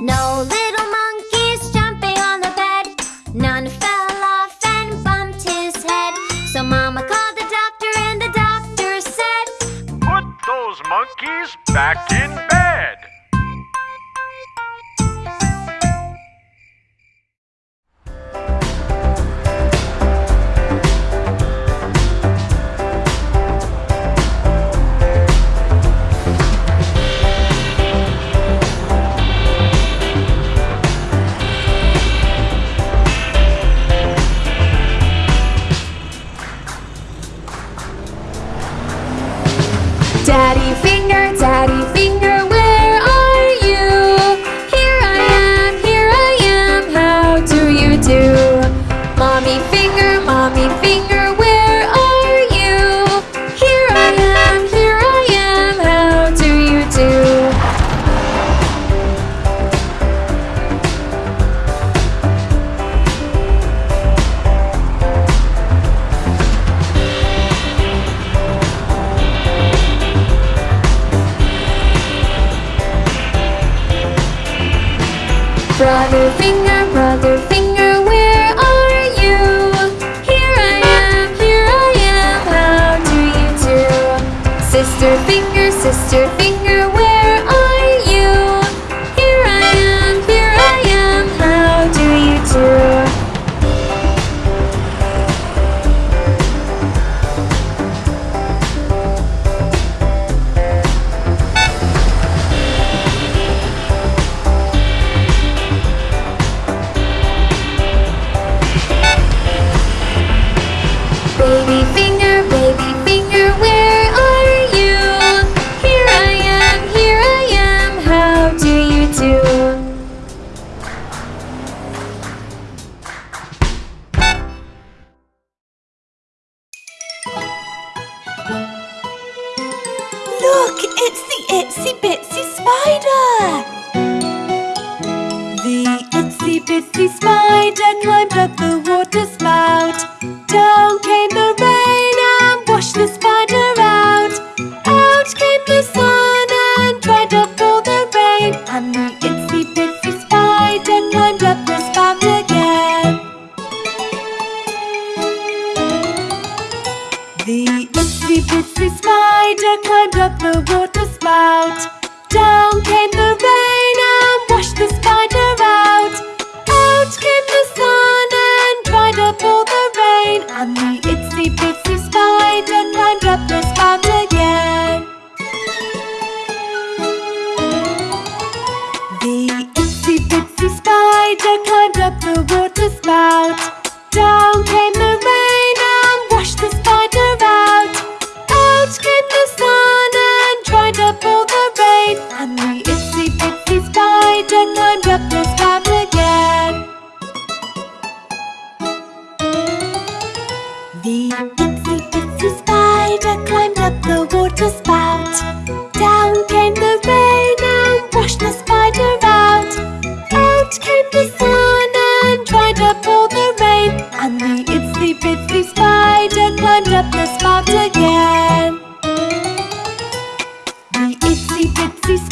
No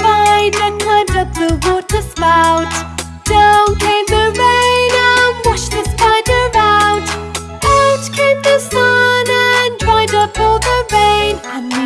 hide the curd up the water spout. Down came the rain and washed the spider out. Out came the sun and dried up all the rain. And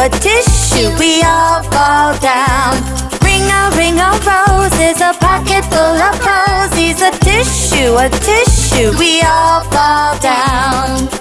a tissue, we all fall down. Ring a ring of roses, a pocket full of posies, a tissue, a tissue, we all fall down.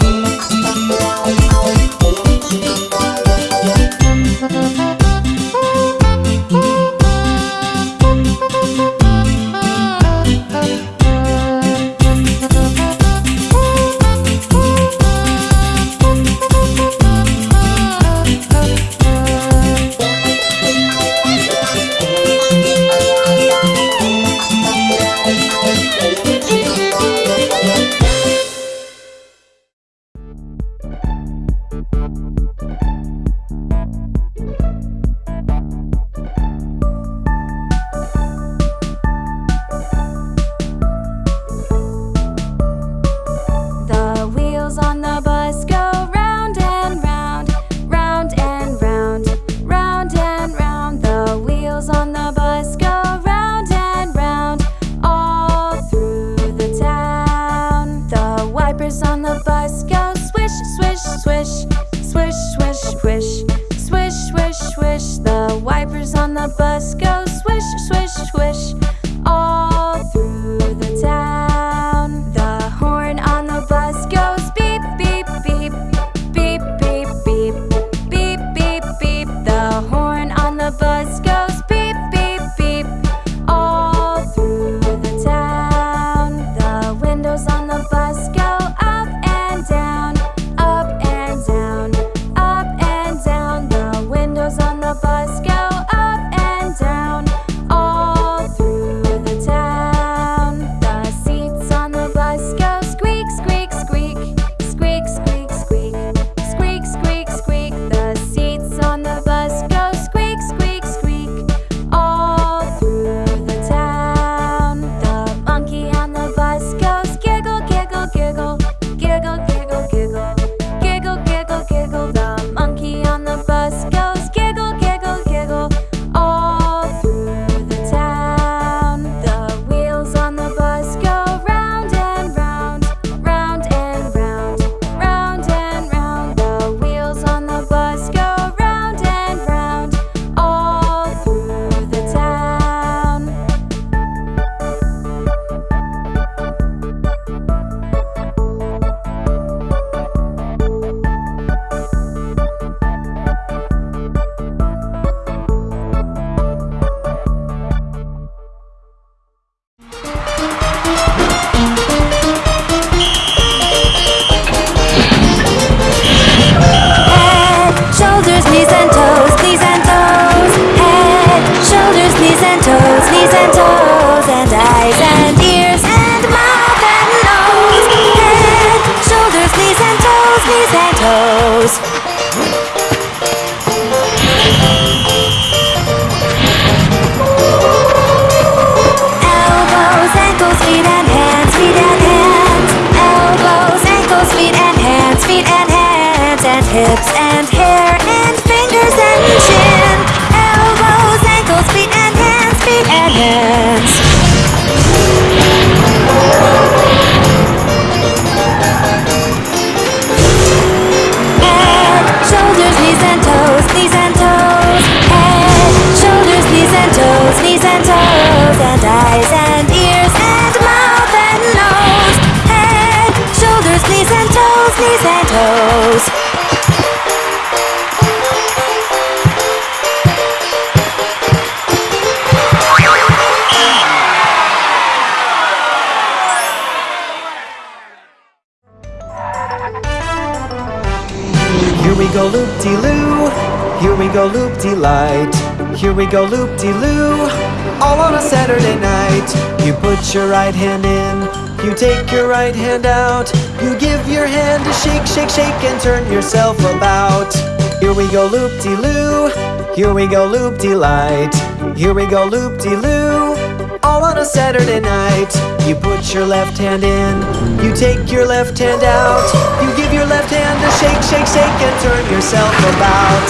Right hand in. You take your right hand out. You give your hand a shake, shake, shake, and turn yourself about. Here we go loop-de-loo. Here we go loop-de-light. Here we go loop-de-loo. All on a Saturday night. You put your left hand in. You take your left hand out. You give your left hand a shake, shake, shake, and turn yourself about.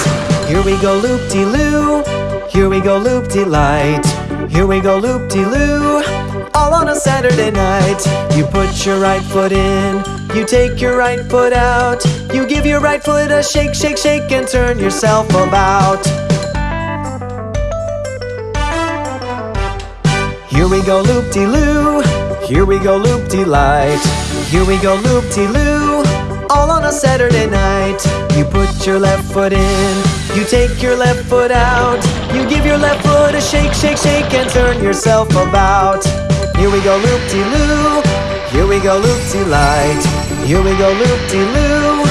Here we go loop-de-loo. Here we go loop-de-light. Here we go loop-de-loo. On a Saturday night. You put your right foot in. You take your right foot out. You give your right foot a shake, shake, shake, and turn yourself about. Here we go loop-de-loo. Here we go loop-de-light. Here we go loop-de-loo. All on a Saturday night. You put your left foot in. You take your left foot out. You give your left foot a shake, shake, shake, and turn yourself about. Here we go loop-de-loo. Here we go loop-de-light. Here we go loop-de-loo.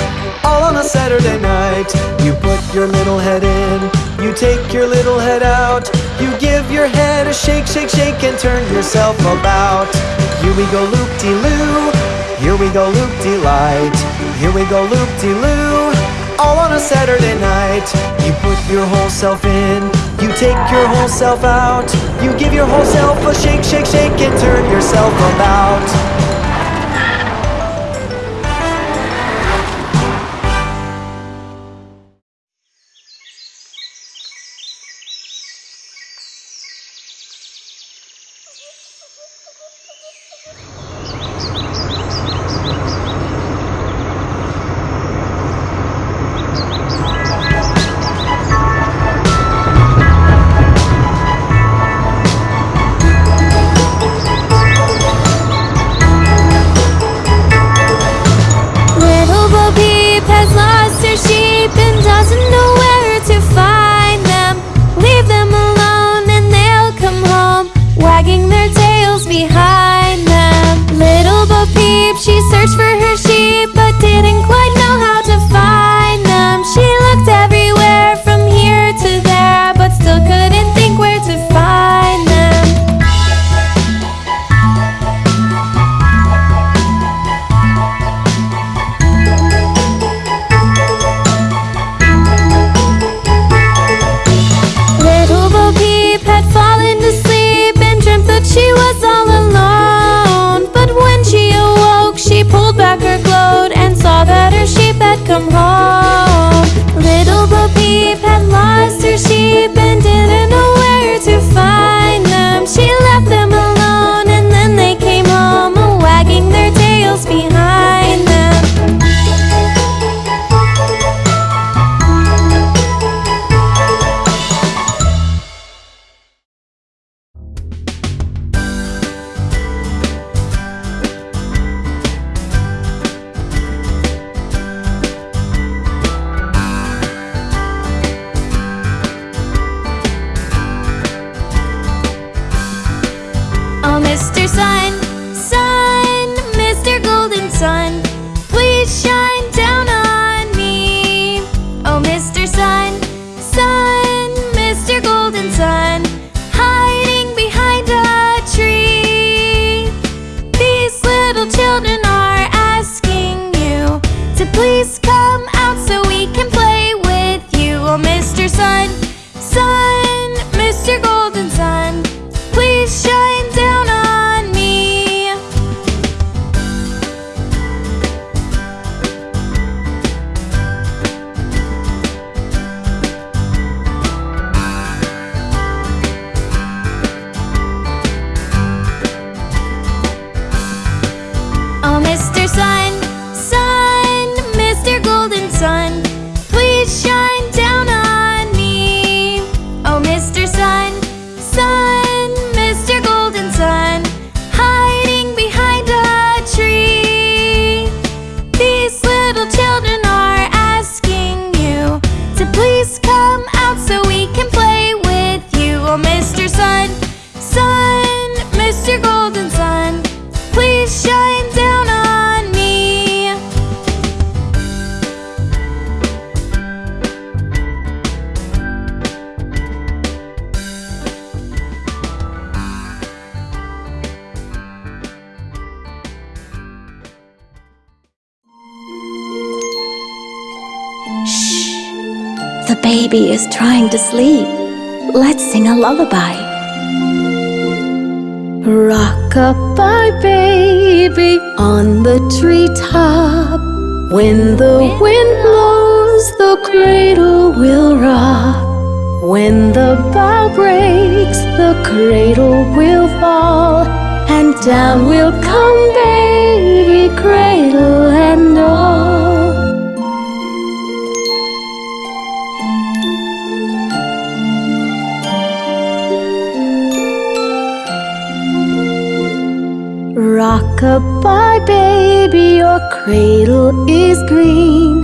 All on a Saturday night. You put your little head in. You take your little head out. You give your head a shake, shake, shake, and turn yourself about. Here we go loop-de-loo. Here we go loop-de-light. Here we go loop-de-loo. All on a Saturday night. You put your whole self in. You take your whole self out. You give your whole self a shake, shake, shake, and turn yourself about. baby is trying to sleep. Let's sing a lullaby. Rock-a-bye, baby, on the treetop. When the wind blows, the cradle will rock. When the bough breaks, the cradle will fall. And down will come baby, cradle and all. Rock-a-bye, baby, your cradle is green.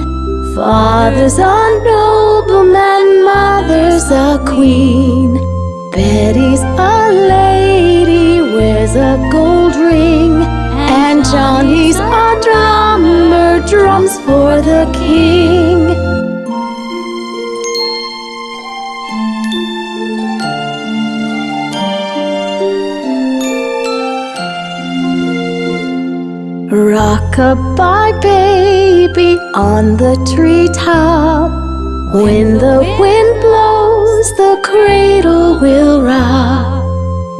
Father's a nobleman, mother's a queen. Betty's a lady, wears a gold ring. And Johnny's a drummer, drums for the king. Goodbye, baby, on the treetop. When the wind blows, the cradle will rock.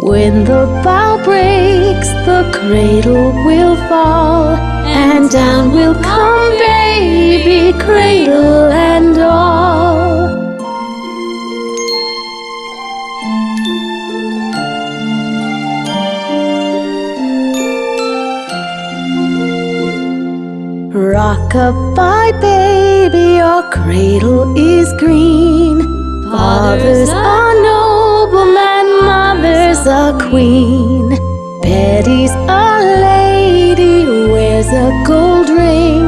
When the bough breaks, the cradle will fall. And down will come, baby, cradle and all. Rock-a-bye, baby, your cradle is green. Father's a nobleman, mother's a queen. Betty's a lady, wears a gold ring.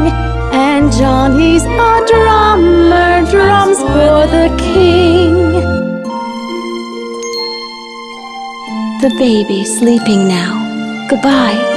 And Johnny's a drummer, drums for the king. The baby sleeping now. Goodbye.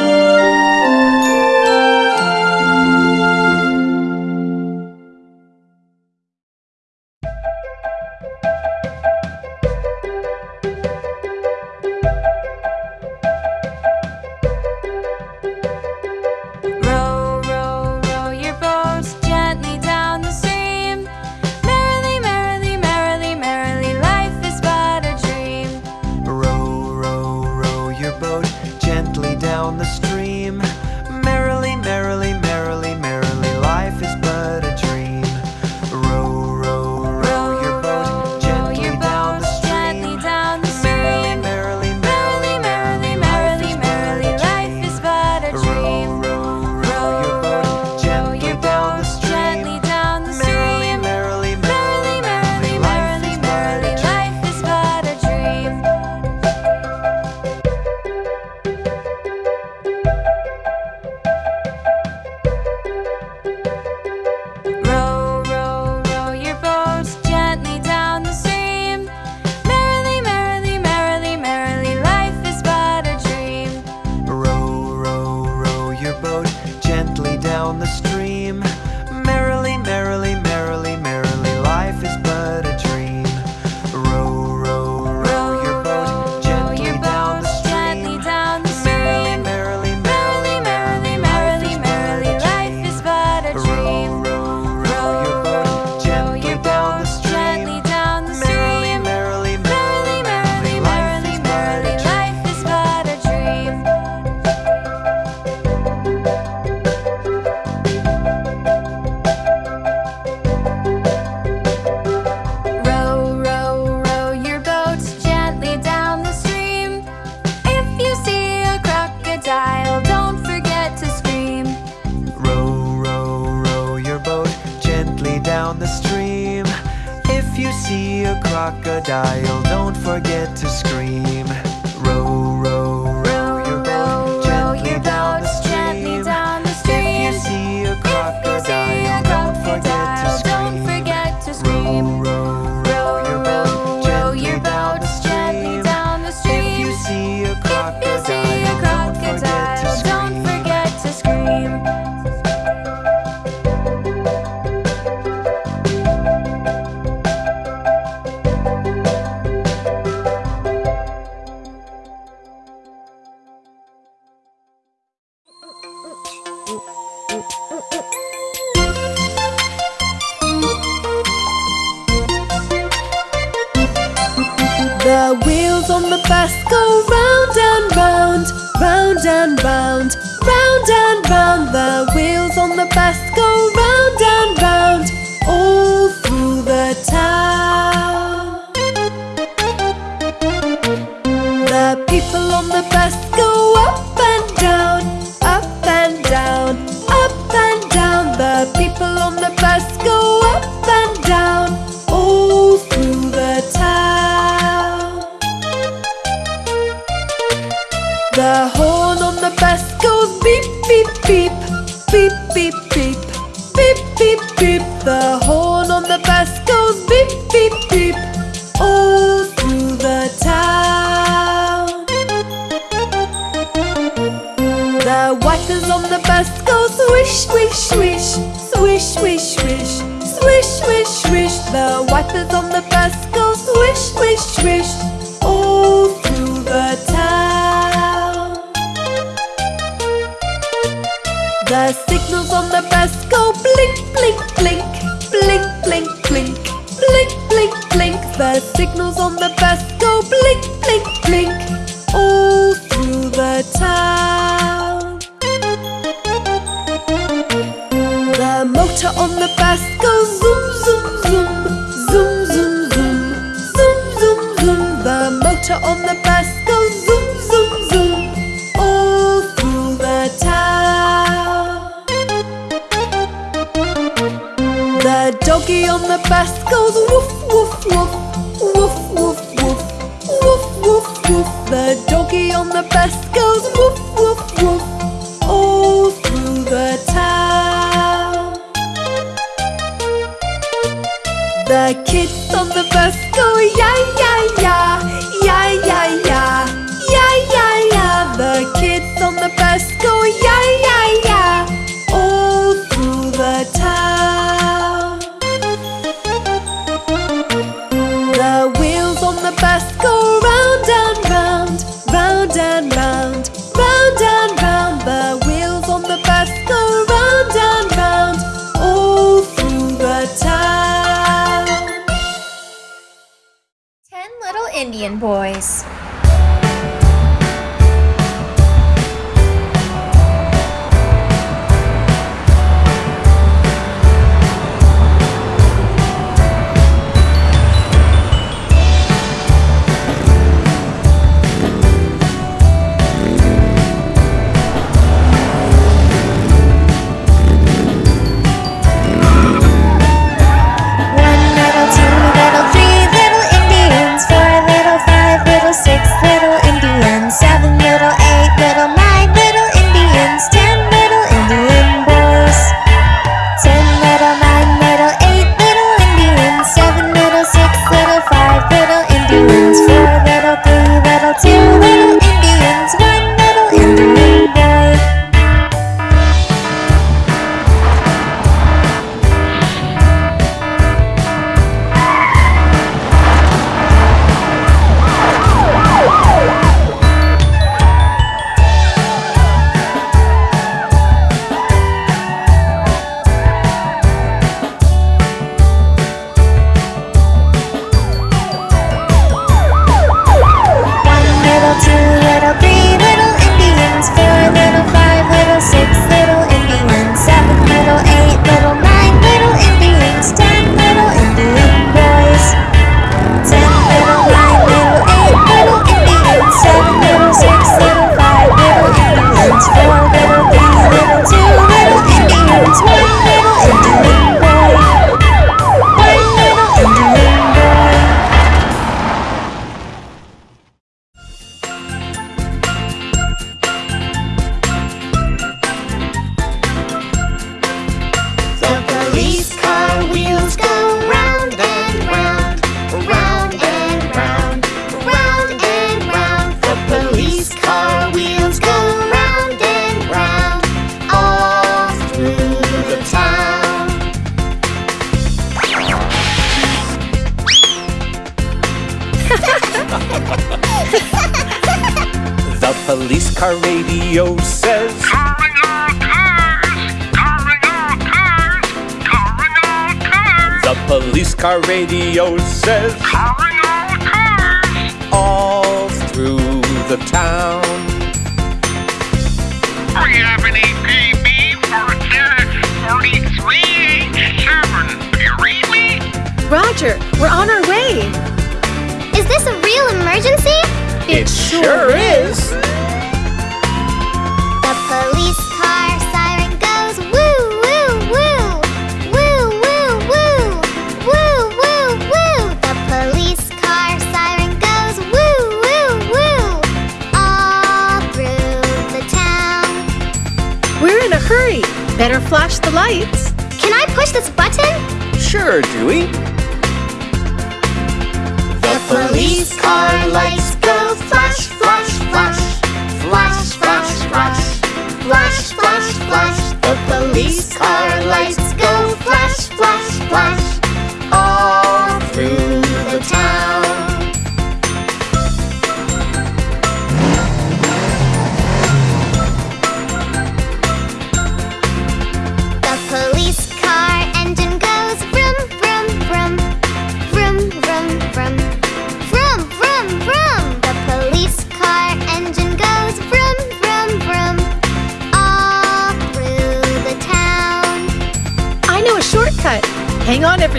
people on the bus go up and down all through the town. The horn on the bus goes beep, beep, beep.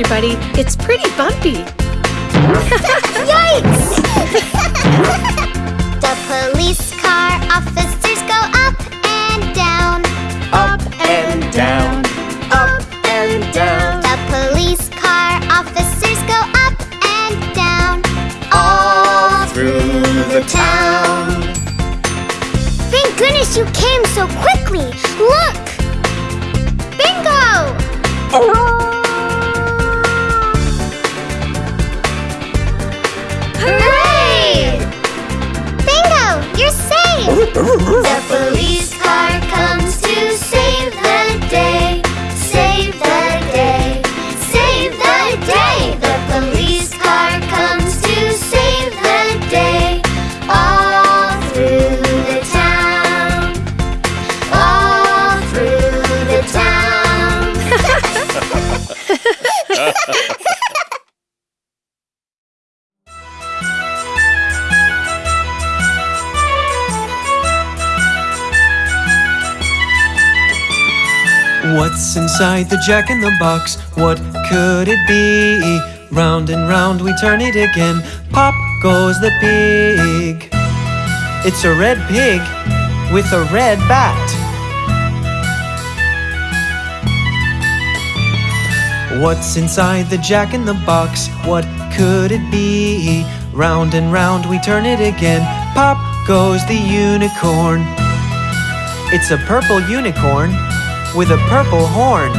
Everybody. It's pretty bumpy. Yikes! the police car officers go up and down. Up and down, up and down. The police car officers go up and down All through the town. Thank goodness you came so quickly! Inside the jack in the box? What could it be? Round and round we turn it again. Pop goes the pig. It's a red pig with a red bat. What's inside the jack in the box? What could it be? Round and round we turn it again. Pop goes the unicorn. It's a purple unicorn with a purple horn.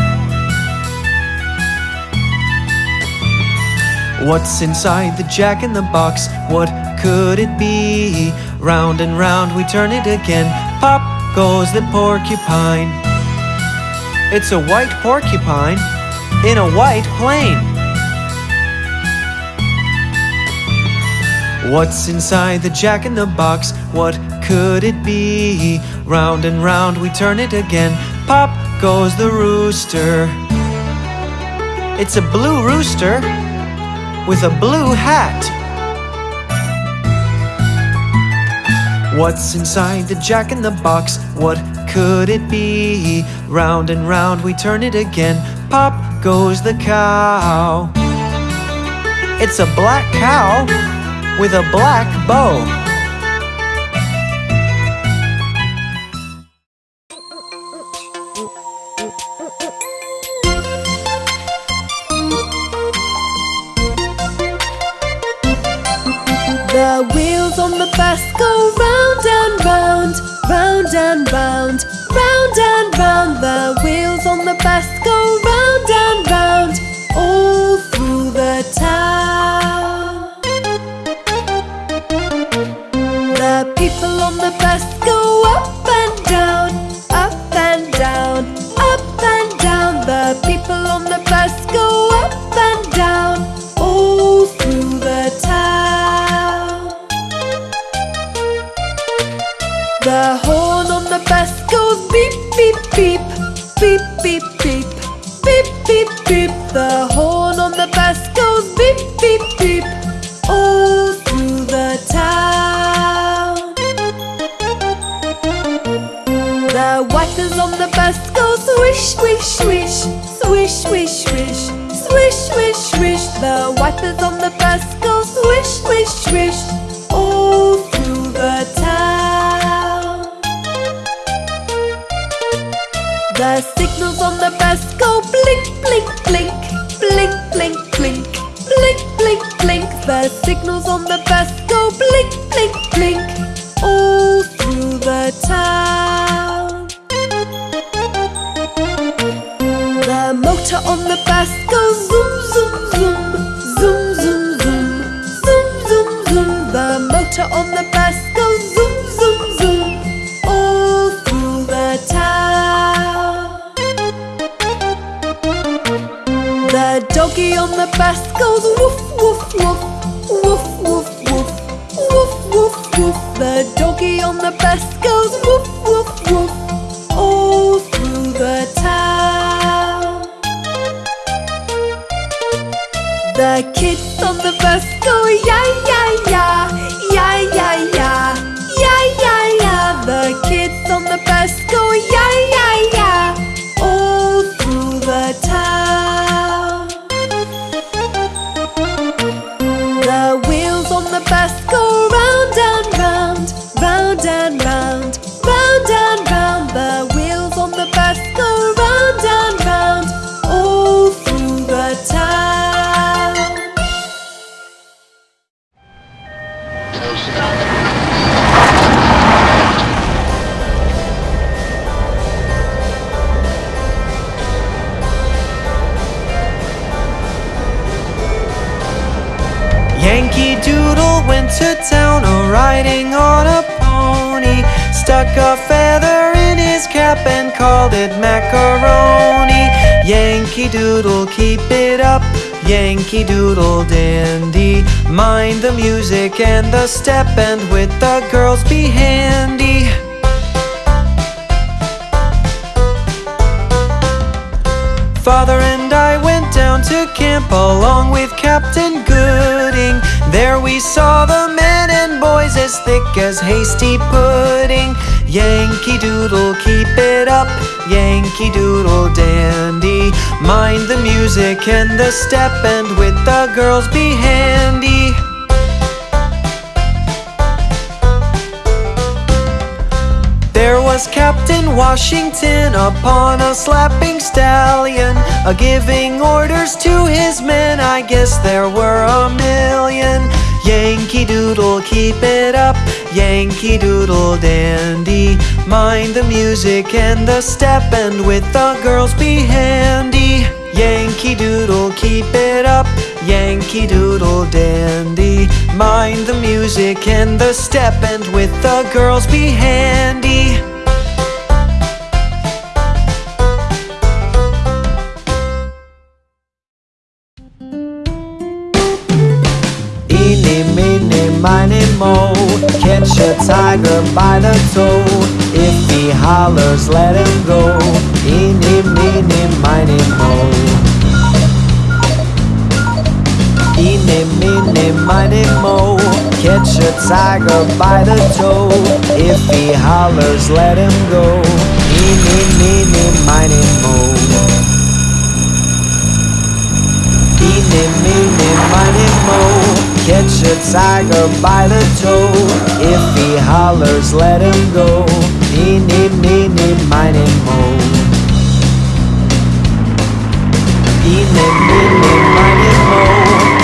What's inside the jack in the box? What could it be? Round and round we turn it again. Pop goes the porcupine. It's a white porcupine in a white plane. What's inside the jack in the box? What could it be? Round and round we turn it again. Pop goes the rooster. It's a blue rooster with a blue hat. What's inside the jack in the box? What could it be? Round and round we turn it again. Pop goes the cow. It's a black cow with a black bow. and bound. Goes beep, beep, beep, beep, beep, beep, beep, beep, beep. The horn Yankee Doodle went to town a riding on a pony. Stuck a feather in his cap and called it macaroni. Yankee Doodle, keep it up. Yankee Doodle dandy. Mind the music and the step, and with the girls be handy. Father and I went down to camp along with Captain Gooding. There we saw the men and boys as thick as hasty pudding. Yankee Doodle, keep it up. Yankee Doodle dandy. Mind the music and the step, and with the girls be handy. There was Captain Washington upon a slapping stallion, a giving orders to his men. I guess there were a million. Yankee Doodle, keep it up. Yankee Doodle dandy. Mind the music and the step, and with the girls be handy. Yankee Doodle, keep it up. Yankee Doodle dandy. Mind the music and the step, and with the girls be handy. Eeny, meeny, miny, mo Catch a tiger by the toe. If he hollers, let him go. Eeny, meeny, miny, mo. Eeny, meeny, miny, mo. Catch a tiger by the toe. If he hollers, let him go. Eeny, meeny, miny, mo. Eeny, meeny, miny, mo Catch a tiger by the toe. If he hollers, let him go. Eeny, meeny, miny, mo. Eeny, meeny, miny, mo.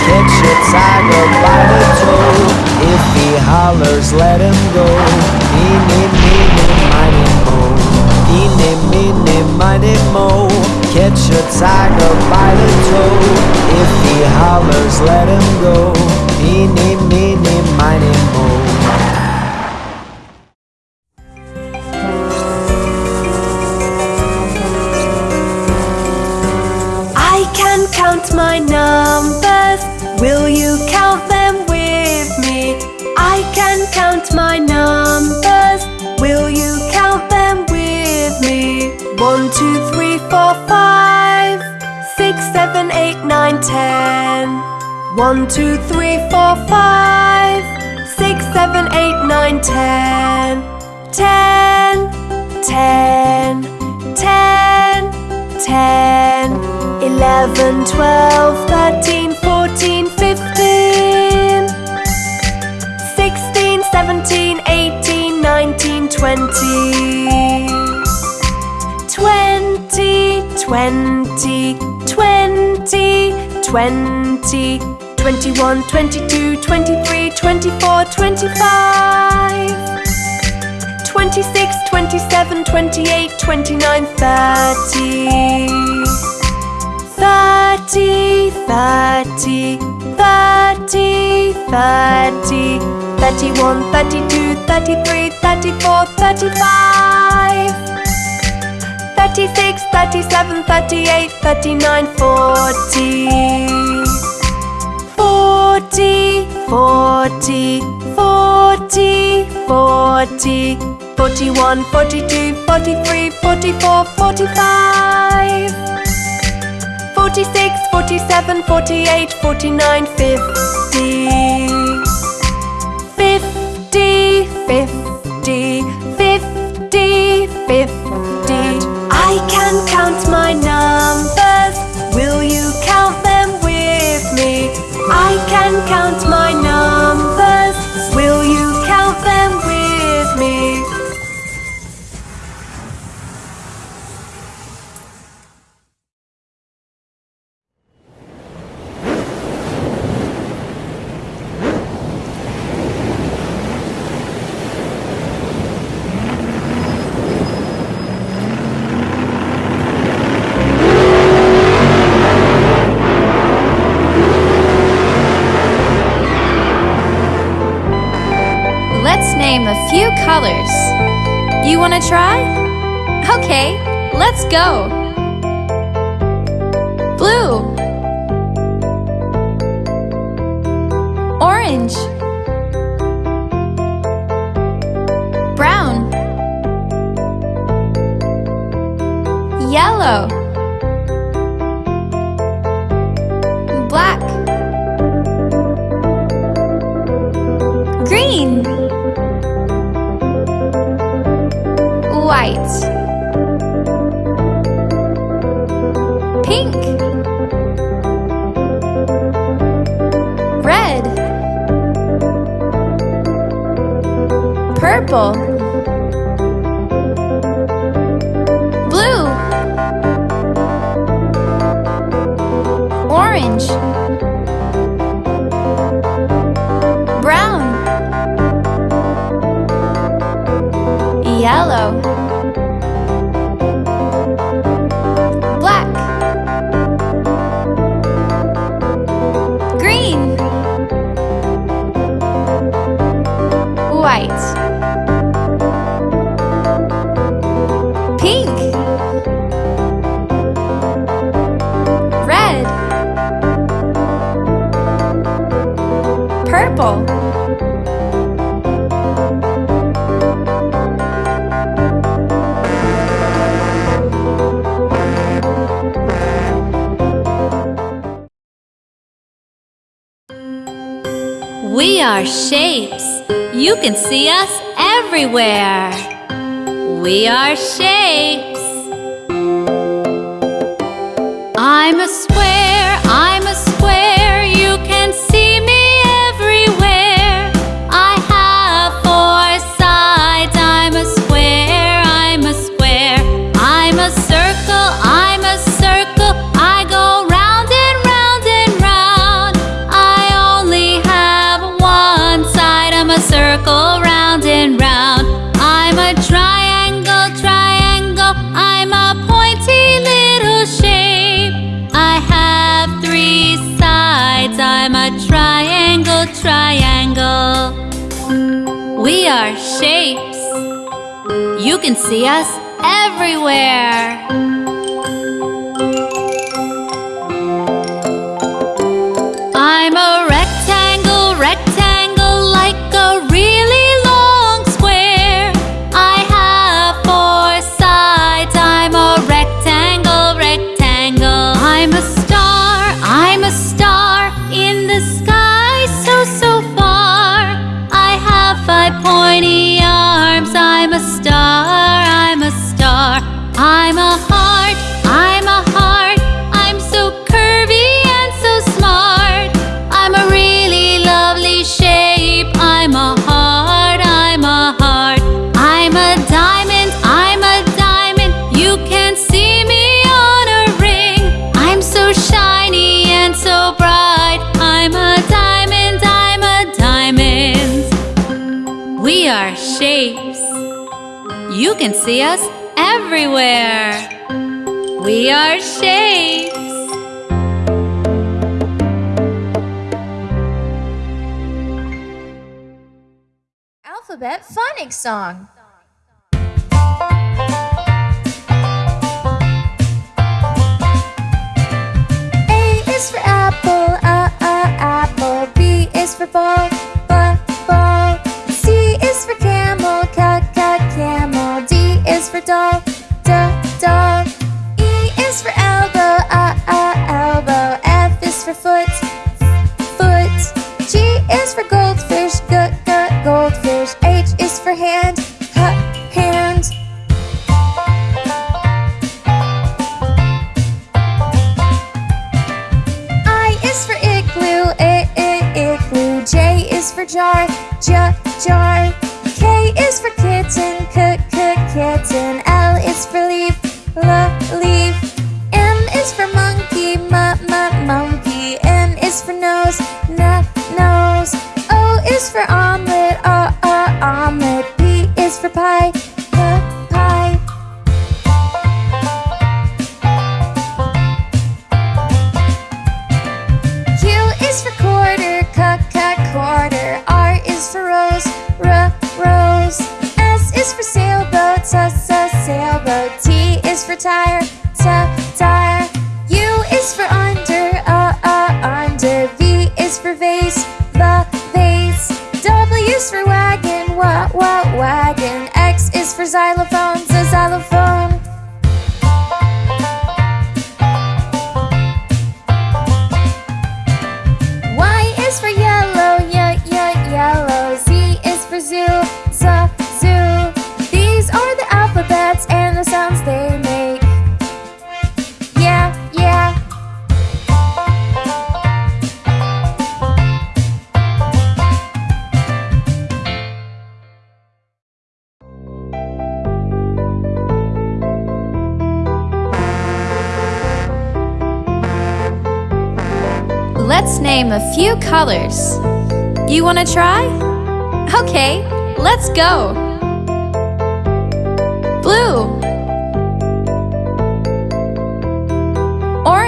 Catch a tiger by the toe. If he hollers, let him go. Eeny, meeny, miny, mo. Eeny, meeny, miny, mo Catch a tiger by the toe If he hollers, let him go Eeny, meeny, miny, mo I can count my numbers. Will you count them with me? I can count my numbers. Will you count them with me? One, two, three, four, five, six, seven, eight, nine, ten. One, two, three, four, five, six, seven, eight, nine, ten. Ten, ten, ten, ten. Eleven, twelve, thirteen, fourteen, fifteen. Sixteen, seventeen, eighteen, nineteen, twenty. Twenty. twenty, twenty, twenty, twenty-one, twenty-two, twenty-three, twenty-four, twenty-five, twenty-six, twenty-seven, twenty-eight, twenty-nine, thirty, thirty, thirty, thirty, thirty, thirty-one, thirty-two, thirty-three, thirty-four, thirty-five. 36, 37, 38, 39, 40. 40, 40, 40, 40, 41, 42, 43, 44, 45. 46, 47, 48, 49, 50. 50, 50, 50, 50. Count my numbers. Will you count them with me? I can count my numbers. Colors. You want to try? Okay, let's go. Blue, orange, brown, yellow, white, pink, red, purple, shapes. You can see us everywhere. We are shapes. I'm a triangle. We are shapes. You can see us everywhere. can see us everywhere. We are shapes. Alphabet Phonics Song. A is for apple, a, a, apple. B is for ball. for goldfish good.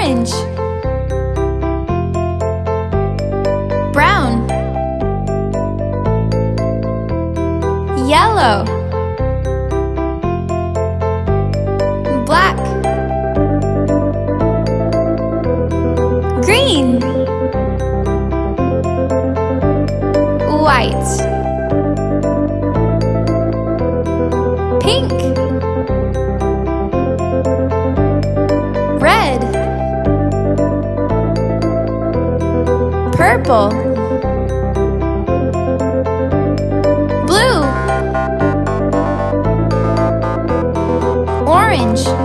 orange. Brown. Yellow. Black. Green. White. purple blue. Orange.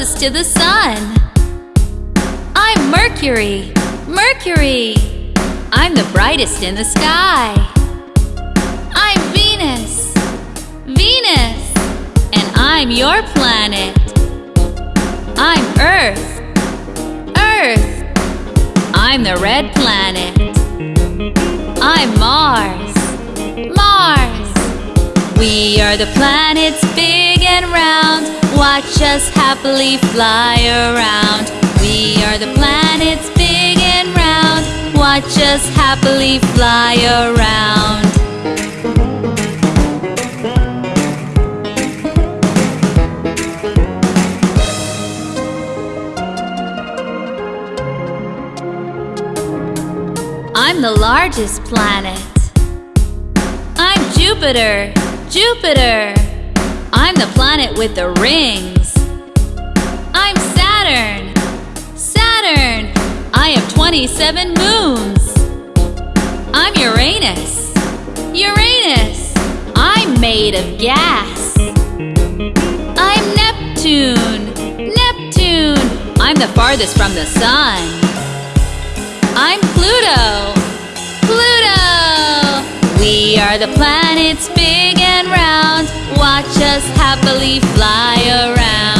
closest to the sun. I'm Mercury, Mercury. I'm the brightest in the sky. I'm Venus, Venus. And I'm your planet. I'm Earth, Earth. I'm the red planet. I'm Mars. We are the planets big and round Watch us happily fly around We are the planets big and round Watch us happily fly around I'm the largest planet. I'm Jupiter. Jupiter. I'm the planet with the rings. I'm Saturn. Saturn. I have 27 moons. I'm Uranus. Uranus. I'm made of gas. I'm Neptune. Neptune. I'm the farthest from the sun. I'm Pluto. Pluto. We are the planets big and round. Watch us happily fly around.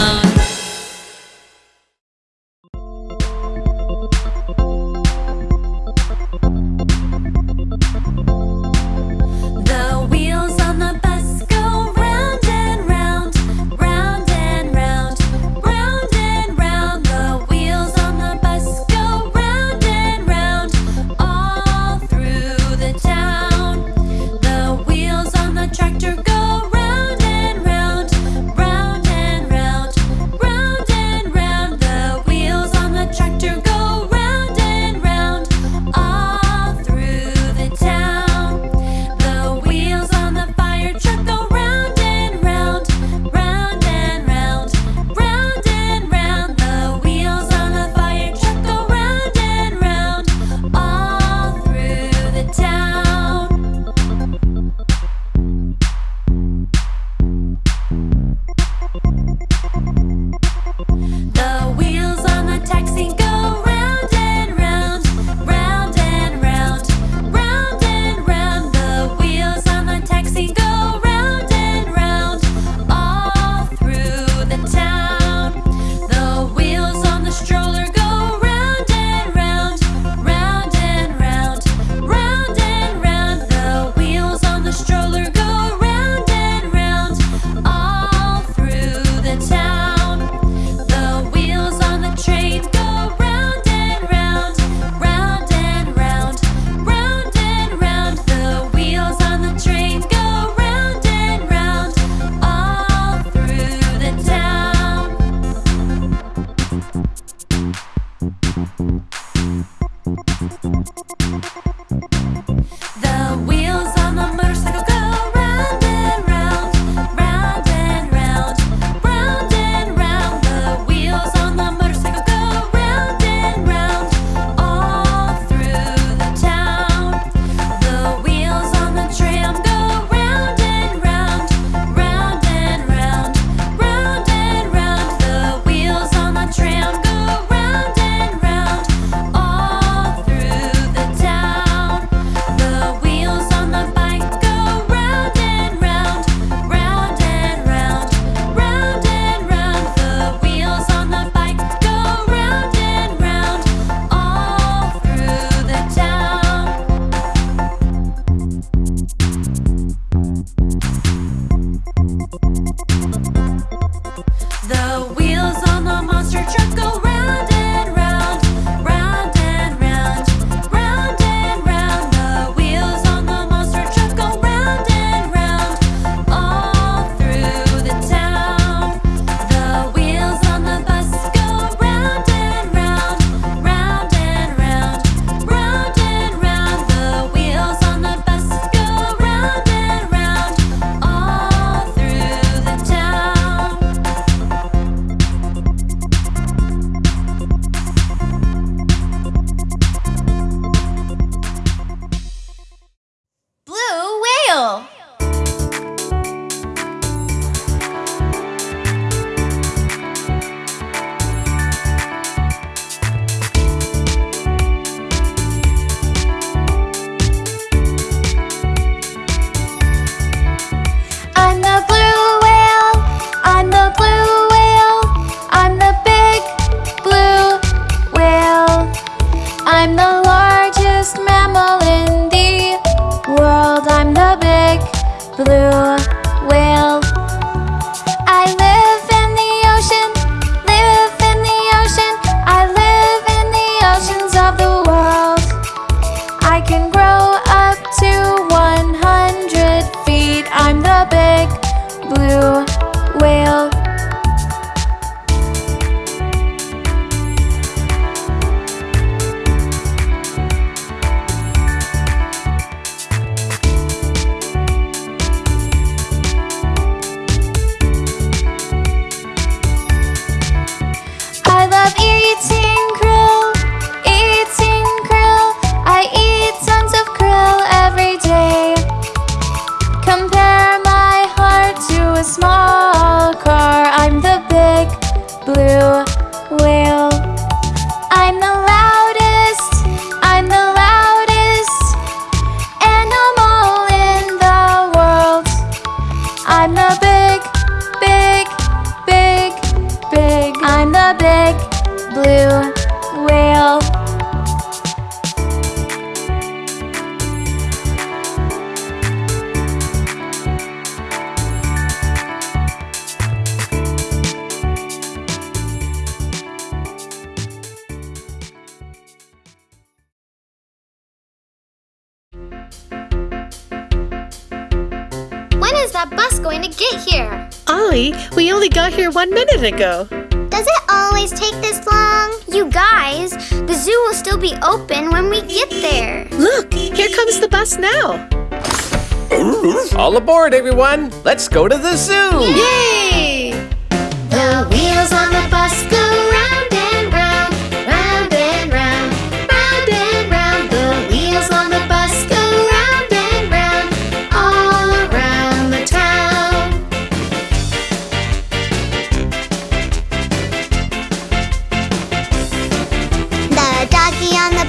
did it go?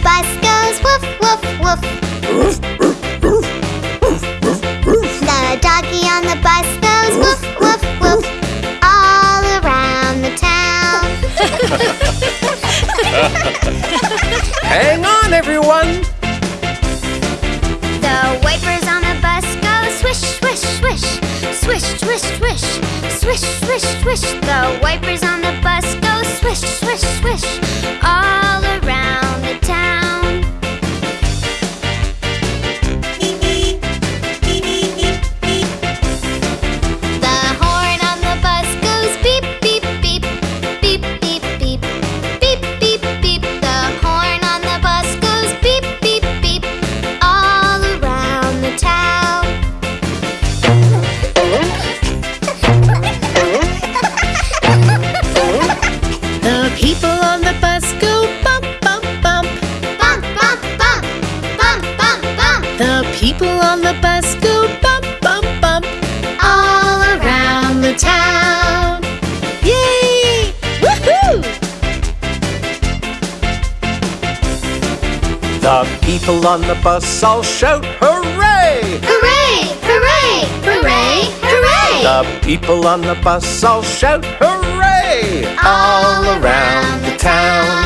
bus goes woof, woof, woof. the doggy on the bus goes woof, woof, woof. All around the town. Hang on, everyone. The wipers on the bus go swish, swish, swish. Swish, swish, swish. Swish, swish, swish. The wipers on the bus go swish, swish, swish. people on the bus all shout hooray! Hooray! Hooray! Hooray! Hooray! The people on the bus all shout hooray! All around the town.